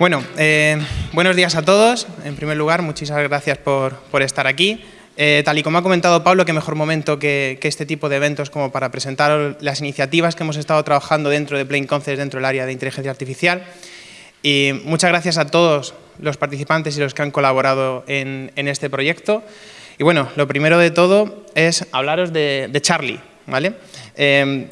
Bueno, eh, buenos días a todos. En primer lugar, muchísimas gracias por, estar aquí. Eh, tal y como ha comentado Pablo, qué mejor momento que, este tipo de eventos como para presentar las iniciativas que hemos estado trabajando dentro de Plain Concepts, dentro del área de inteligencia artificial. Y muchas gracias a todos los participantes y los que han colaborado en, este proyecto. Y bueno, lo primero de todo es hablaros de, Charlie. ¿Vale? Eh,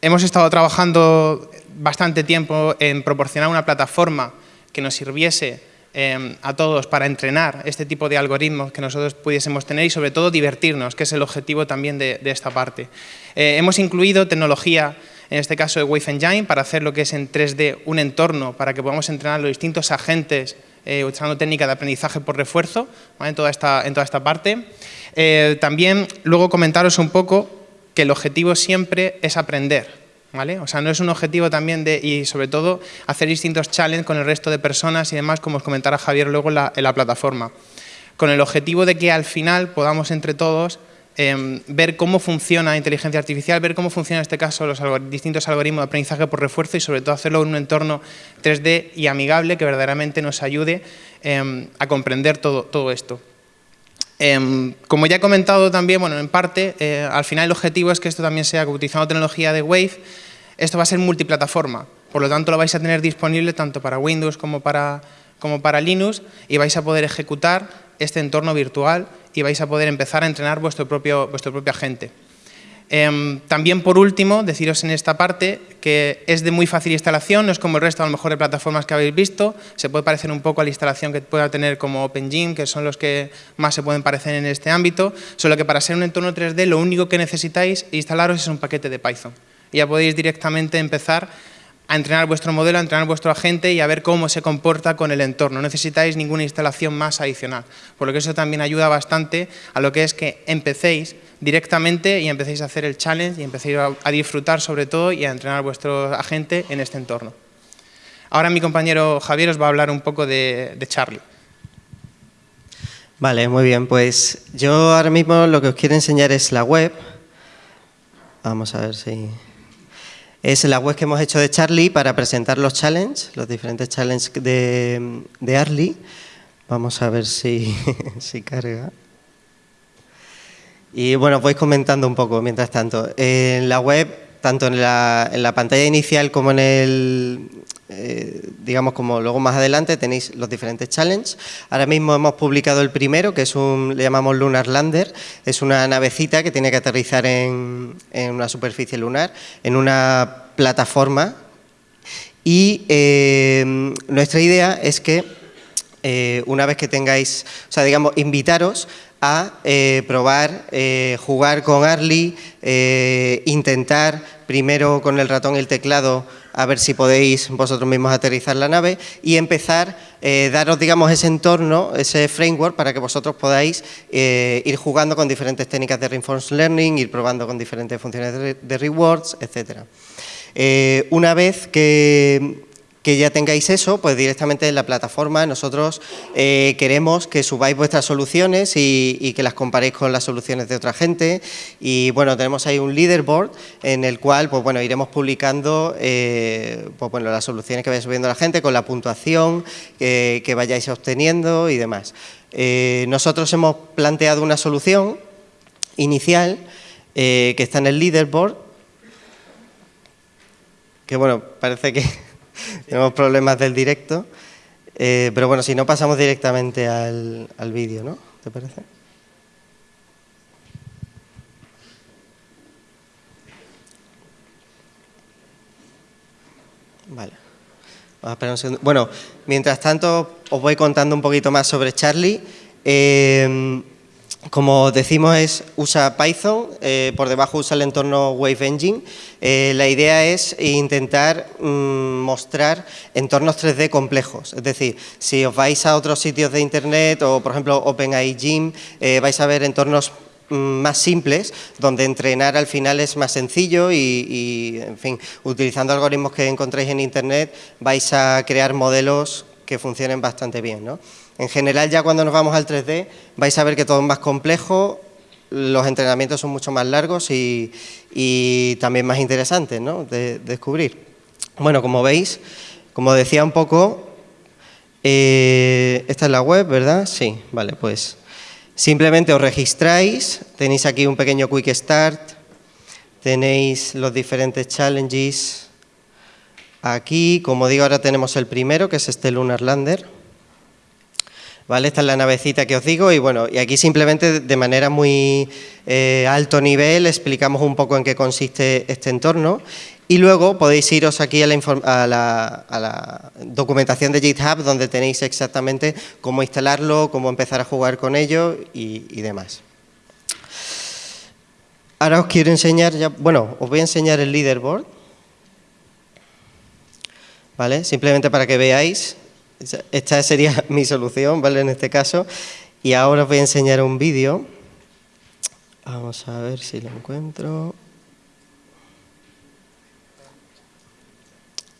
hemos estado trabajando bastante tiempo en proporcionar una plataforma que nos sirviese em, a todos para entrenar este tipo de algoritmos que nosotros pudiésemos tener y sobre todo divertirnos, que es el objetivo también de, esta parte. Eh, hemos incluido tecnología, en este caso de Wave Engine, para hacer lo que es en 3D un entorno para que podamos entrenar los distintos agentes eh, utilizando técnica de aprendizaje por refuerzo en, toda esta, en toda esta parte. Eh, también luego comentaros un poco que el objetivo siempre es aprender. O sea, no es un objetivo también de, y sobre todo, hacer distintos challenges con el resto de personas y demás, como os comentará Javier luego en la, plataforma. Con el objetivo de que al final podamos entre todos em, ver cómo funciona la inteligencia artificial, ver cómo funciona en este caso los distintos algoritmos de aprendizaje por refuerzo y sobre todo hacerlo en un entorno 3D y amigable que verdaderamente nos ayude em, a comprender todo, todo esto. Em, como ya he comentado también, bueno, en parte, eh, al final el objetivo es que esto también sea, utilizando tecnología de Wave, esto va a ser multiplataforma, por lo tanto lo vais a tener disponible tanto para Windows como para, como para Linux y vais a poder ejecutar este entorno virtual y vais a poder empezar a entrenar vuestro propio, vuestro propio agente. Em, también, por último, deciros en esta parte que es de muy fácil instalación, no es como el resto a lo mejor de plataformas que habéis visto, se puede parecer un poco a la instalación que pueda tener como OpenGym, que son los que más se pueden parecer en este ámbito, solo que para ser un entorno 3D lo único que necesitáis instalaros es un paquete de Python. Y ya podéis directamente empezar a entrenar vuestro modelo, a entrenar vuestro agente y a ver cómo se comporta con el entorno. No necesitáis ninguna instalación más adicional, por lo que eso también ayuda bastante a lo que es que empecéis directamente y empecéis a hacer el challenge y empecéis a, disfrutar sobre todo y a entrenar vuestro agente en este entorno. Ahora mi compañero Javier os va a hablar un poco de, Charlie. Vale, muy bien. Pues yo ahora mismo lo que os quiero enseñar es la web. Vamos a ver si... Es la web que hemos hecho de Charlie para presentar los challenges, los diferentes challenges de, de Arly. Vamos a ver si, si carga. Y bueno, voy comentando un poco mientras tanto. En la web, tanto en la, en la pantalla inicial como en el, eh, digamos como luego más adelante tenéis los diferentes challenges. Ahora mismo hemos publicado el primero, que es un, le llamamos Lunar Lander, es una navecita que tiene que aterrizar en, en una superficie lunar, en una plataforma. Y eh, nuestra idea es que eh, una vez que tengáis, o sea, digamos, invitaros a probar, jugar con Arly, eh, intentar primero con el ratón y el teclado a ver si podéis vosotros mismos aterrizar la nave y empezar, daros digamos ese entorno, ese framework para que vosotros podáis ir jugando con diferentes técnicas de reinforcement learning, ir probando con diferentes funciones de, de rewards, etc. una vez que que ya tengáis eso, pues directamente en la plataforma nosotros eh, queremos que subáis vuestras soluciones y, que las comparéis con las soluciones de otra gente y bueno, tenemos ahí un leaderboard en el cual pues bueno, iremos publicando eh, pues, bueno, las soluciones que vaya subiendo la gente con la puntuación que vayáis obteniendo y demás. Eh, nosotros hemos planteado una solución inicial que está en el leaderboard que bueno, parece que tenemos problemas del directo. Eh, pero bueno, si no pasamos directamente al, al vídeo, ¿no? ¿Te parece? Vale. Vamos a esperar un segundo. Bueno, mientras tanto os voy contando un poquito más sobre Charlie. Eh, como decimos, es, usa Python, eh, por debajo usa el entorno Wave Engine. Eh, la idea es intentar mm, mostrar entornos 3D complejos. Es decir, si os vais a otros sitios de Internet o, por ejemplo, OpenAI Gym, eh, vais a ver entornos mm, más simples, donde entrenar al final es más sencillo y, y, en fin, utilizando algoritmos que encontréis en Internet, vais a crear modelos que funcionen bastante bien, ¿no? En general, ya cuando nos vamos al 3D, vais a ver que todo es más complejo los entrenamientos son mucho más largos y, también más interesantes ¿no? de, descubrir. Bueno, como veis, como decía un poco, eh, esta es la web, ¿verdad? Sí, vale, pues simplemente os registráis, tenéis aquí un pequeño quick start, tenéis los diferentes challenges. Aquí, como digo, ahora tenemos el primero, que es este Lunar Lander. ¿Vale? Esta es la navecita que os digo y bueno, y aquí simplemente de manera muy eh, alto nivel explicamos un poco en qué consiste este entorno y luego podéis iros aquí a la, documentación de GitHub donde tenéis exactamente cómo instalarlo, cómo empezar a jugar con ello y, y demás. Ahora os quiero enseñar, ya, bueno, os voy a enseñar el leaderboard. ¿Vale? Simplemente para que veáis esta sería mi solución, ¿vale? En este caso. Y ahora os voy a enseñar un vídeo. Vamos a ver si lo encuentro.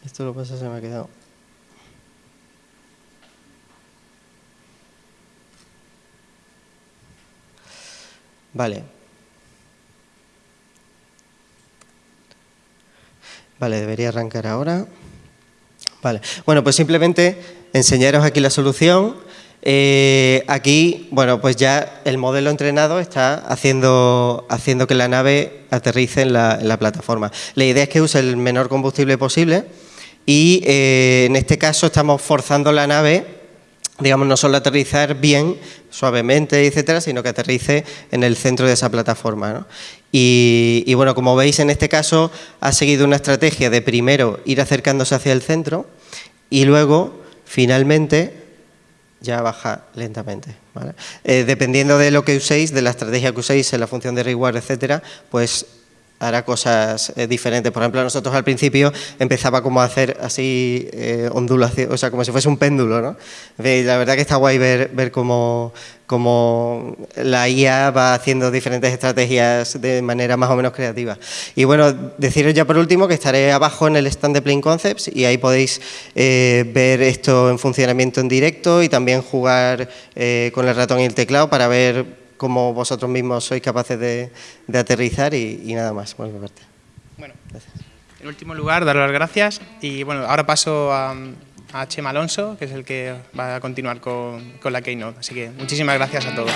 Esto lo pasa, se me ha quedado. Vale. Vale, debería arrancar ahora. Vale. Bueno, pues simplemente enseñaros aquí la solución. Eh, aquí, bueno, pues ya el modelo entrenado está haciendo, haciendo que la nave aterrice en la, plataforma. La idea es que use el menor combustible posible y eh, en este caso estamos forzando la nave, digamos, no solo aterrizar bien, suavemente, etcétera, sino que aterrice en el centro de esa plataforma. Y, y bueno, como veis, en este caso ha seguido una estrategia de primero ir acercándose hacia el centro y luego finalmente ya baja lentamente. Eh, dependiendo de lo que uséis, de la estrategia que uséis en la función de reward, etcétera, pues hará cosas eh, diferentes. Por ejemplo, nosotros al principio empezaba como a hacer así eh, ondulación, o sea, como si fuese un péndulo, ¿no? La verdad que está guay ver, ver cómo, cómo, la IA va haciendo diferentes estrategias de manera más o menos creativa. Y bueno, deciros ya por último que estaré abajo en el stand de Plain Concepts y ahí podéis eh, ver esto en funcionamiento en directo y también jugar con el ratón y el teclado para ver como vosotros mismos sois capaces de, aterrizar y, nada más. Bueno, bueno en último lugar, dar las gracias y bueno, ahora paso a, Chema Alonso, que es el que va a continuar con, con la Keynote. Así que muchísimas gracias a todos.